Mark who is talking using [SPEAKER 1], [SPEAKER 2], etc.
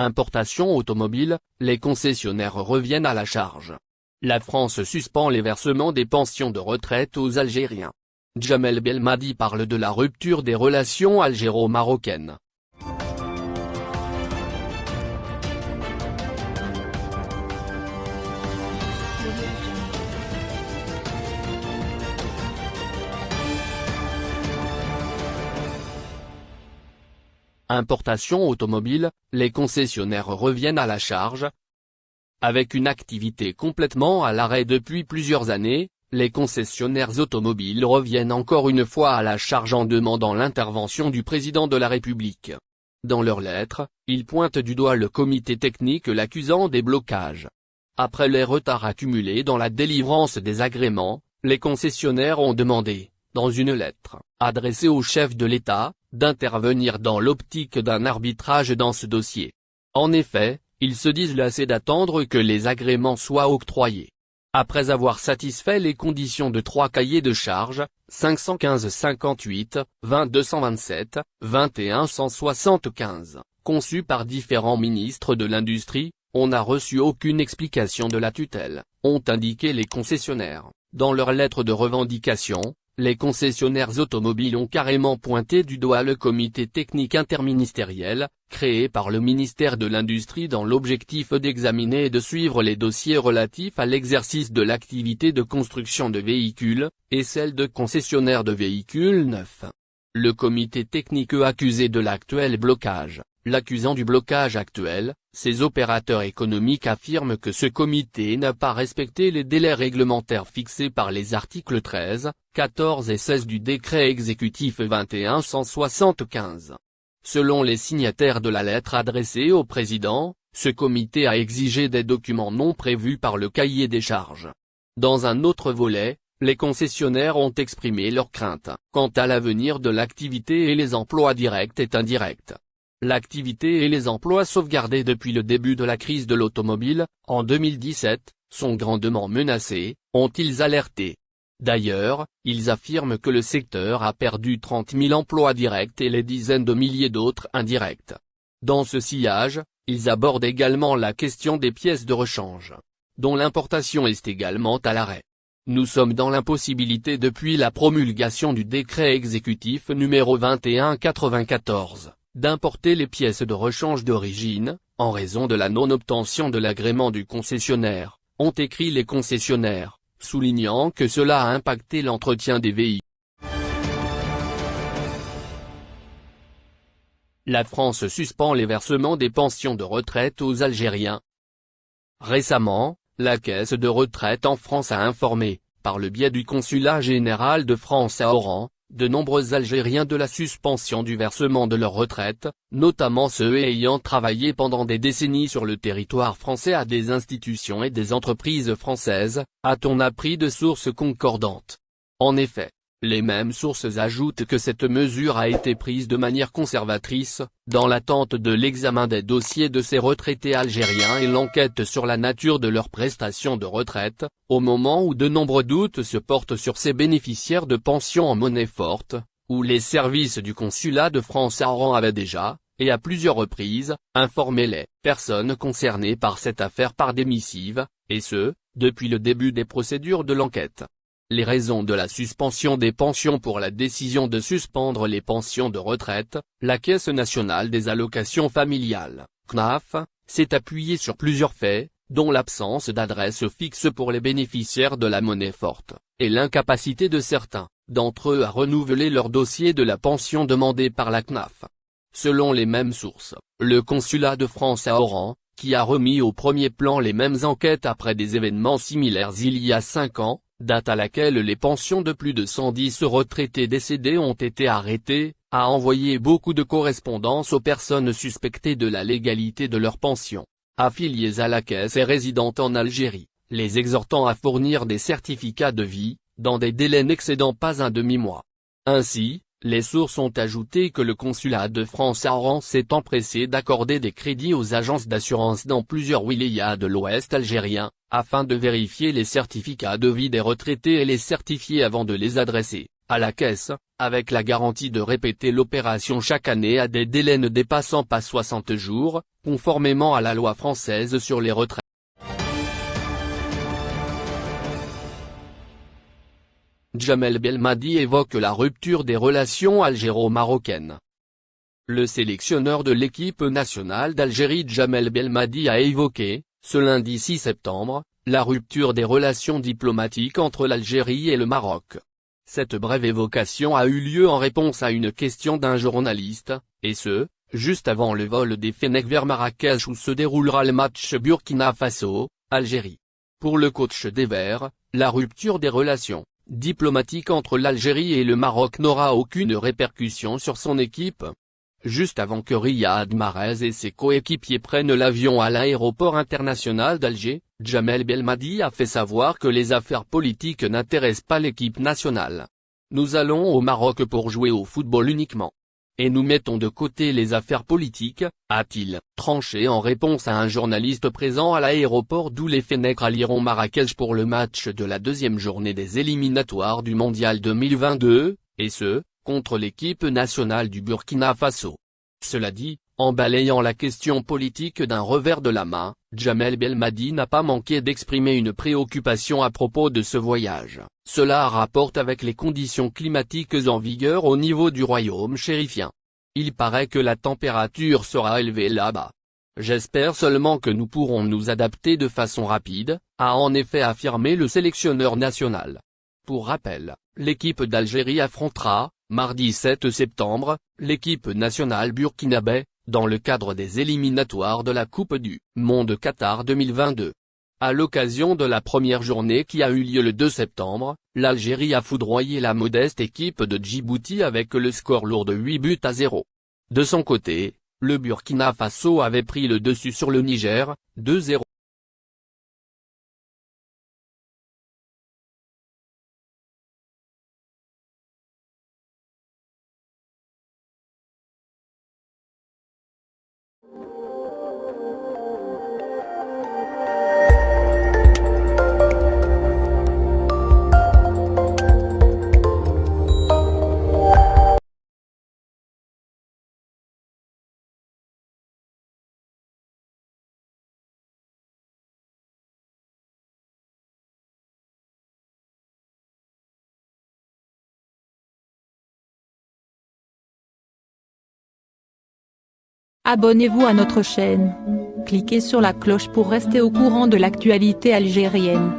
[SPEAKER 1] Importation automobile, les concessionnaires reviennent à la charge. La France suspend les versements des pensions de retraite aux Algériens. Jamel Belmadi parle de la rupture des relations algéro-marocaines. Importation automobile, les concessionnaires reviennent à la charge. Avec une activité complètement à l'arrêt depuis plusieurs années, les concessionnaires automobiles reviennent encore une fois à la charge en demandant l'intervention du président de la République. Dans leur lettre, ils pointent du doigt le comité technique l'accusant des blocages. Après les retards accumulés dans la délivrance des agréments, les concessionnaires ont demandé, dans une lettre, adressée au chef de l'État, d'intervenir dans l'optique d'un arbitrage dans ce dossier. En effet, ils se disent lassés d'attendre que les agréments soient octroyés. Après avoir satisfait les conditions de trois cahiers de charges, 515 58, 2227, 21 175, conçus par différents ministres de l'Industrie, on n'a reçu aucune explication de la tutelle, ont indiqué les concessionnaires, dans leur lettre de revendication, les concessionnaires automobiles ont carrément pointé du doigt le comité technique interministériel, créé par le ministère de l'Industrie dans l'objectif d'examiner et de suivre les dossiers relatifs à l'exercice de l'activité de construction de véhicules, et celle de concessionnaires de véhicules neufs. Le comité technique accusé de l'actuel blocage, L'accusant du blocage actuel, ces opérateurs économiques affirment que ce comité n'a pas respecté les délais réglementaires fixés par les articles 13, 14 et 16 du décret exécutif 2175. Selon les signataires de la lettre adressée au président, ce comité a exigé des documents non prévus par le cahier des charges. Dans un autre volet, les concessionnaires ont exprimé leurs craintes quant à l'avenir de l'activité et les emplois directs et indirects. L'activité et les emplois sauvegardés depuis le début de la crise de l'automobile, en 2017, sont grandement menacés, ont-ils alerté. D'ailleurs, ils affirment que le secteur a perdu 30 000 emplois directs et les dizaines de milliers d'autres indirects. Dans ce sillage, ils abordent également la question des pièces de rechange, dont l'importation est également à l'arrêt. Nous sommes dans l'impossibilité depuis la promulgation du décret exécutif numéro 2194 d'importer les pièces de rechange d'origine, en raison de la non-obtention de l'agrément du concessionnaire, ont écrit les concessionnaires, soulignant que cela a impacté l'entretien des véhicules. La France suspend les versements des pensions de retraite aux Algériens. Récemment, la Caisse de retraite en France a informé, par le biais du Consulat général de France à Oran, de nombreux Algériens de la suspension du versement de leur retraite, notamment ceux ayant travaillé pendant des décennies sur le territoire français à des institutions et des entreprises françaises, a-t-on appris de sources concordantes. En effet, les mêmes sources ajoutent que cette mesure a été prise de manière conservatrice, dans l'attente de l'examen des dossiers de ces retraités algériens et l'enquête sur la nature de leurs prestations de retraite, au moment où de nombreux doutes se portent sur ces bénéficiaires de pensions en monnaie forte, où les services du consulat de France à Oran avaient déjà, et à plusieurs reprises, informé les personnes concernées par cette affaire par des missives, et ce, depuis le début des procédures de l'enquête. Les raisons de la suspension des pensions Pour la décision de suspendre les pensions de retraite, la Caisse nationale des allocations familiales, CNAF, s'est appuyée sur plusieurs faits, dont l'absence d'adresse fixe pour les bénéficiaires de la monnaie forte, et l'incapacité de certains d'entre eux à renouveler leur dossier de la pension demandée par la CNAF. Selon les mêmes sources, le consulat de France à Oran, qui a remis au premier plan les mêmes enquêtes après des événements similaires il y a cinq ans, date à laquelle les pensions de plus de 110 retraités décédés ont été arrêtées, a envoyé beaucoup de correspondances aux personnes suspectées de la légalité de leurs pensions, affiliées à la caisse et résidentes en Algérie, les exhortant à fournir des certificats de vie, dans des délais n'excédant pas un demi-mois. Ainsi, les sources ont ajouté que le consulat de France à Oran s'est empressé d'accorder des crédits aux agences d'assurance dans plusieurs wilayas de l'ouest algérien, afin de vérifier les certificats de vie des retraités et les certifier avant de les adresser, à la caisse, avec la garantie de répéter l'opération chaque année à des délais ne dépassant pas 60 jours, conformément à la loi française sur les retraites. Jamel Belmadi évoque la rupture des relations algéro-marocaines. Le sélectionneur de l'équipe nationale d'Algérie Jamel Belmadi a évoqué, ce lundi 6 septembre, la rupture des relations diplomatiques entre l'Algérie et le Maroc. Cette brève évocation a eu lieu en réponse à une question d'un journaliste, et ce, juste avant le vol des Fennecs vers Marrakech où se déroulera le match Burkina Faso, Algérie. Pour le coach des Verts, la rupture des relations diplomatiques entre l'Algérie et le Maroc n'aura aucune répercussion sur son équipe. Juste avant que Riyad Mahrez et ses coéquipiers prennent l'avion à l'aéroport international d'Alger, Jamel Belmadi a fait savoir que les affaires politiques n'intéressent pas l'équipe nationale. Nous allons au Maroc pour jouer au football uniquement. Et nous mettons de côté les affaires politiques, a-t-il tranché en réponse à un journaliste présent à l'aéroport d'où les Fennecs rallieront Marrakech pour le match de la deuxième journée des éliminatoires du Mondial 2022, et ce, contre l'équipe nationale du Burkina Faso. Cela dit, en balayant la question politique d'un revers de la main, Jamel Belmadi n'a pas manqué d'exprimer une préoccupation à propos de ce voyage. Cela rapporte avec les conditions climatiques en vigueur au niveau du royaume chérifien. Il paraît que la température sera élevée là-bas. J'espère seulement que nous pourrons nous adapter de façon rapide, a en effet affirmé le sélectionneur national. Pour rappel, l'équipe d'Algérie affrontera, Mardi 7 septembre, l'équipe nationale burkinabé, dans le cadre des éliminatoires de la Coupe du Monde Qatar 2022. À l'occasion de la première journée qui a eu lieu le 2 septembre, l'Algérie a foudroyé la modeste équipe de Djibouti avec le score lourd de 8 buts à 0. De son côté, le Burkina Faso avait pris le dessus sur le Niger, 2-0.
[SPEAKER 2] Abonnez-vous à notre chaîne. Cliquez sur la cloche pour rester au courant de l'actualité algérienne.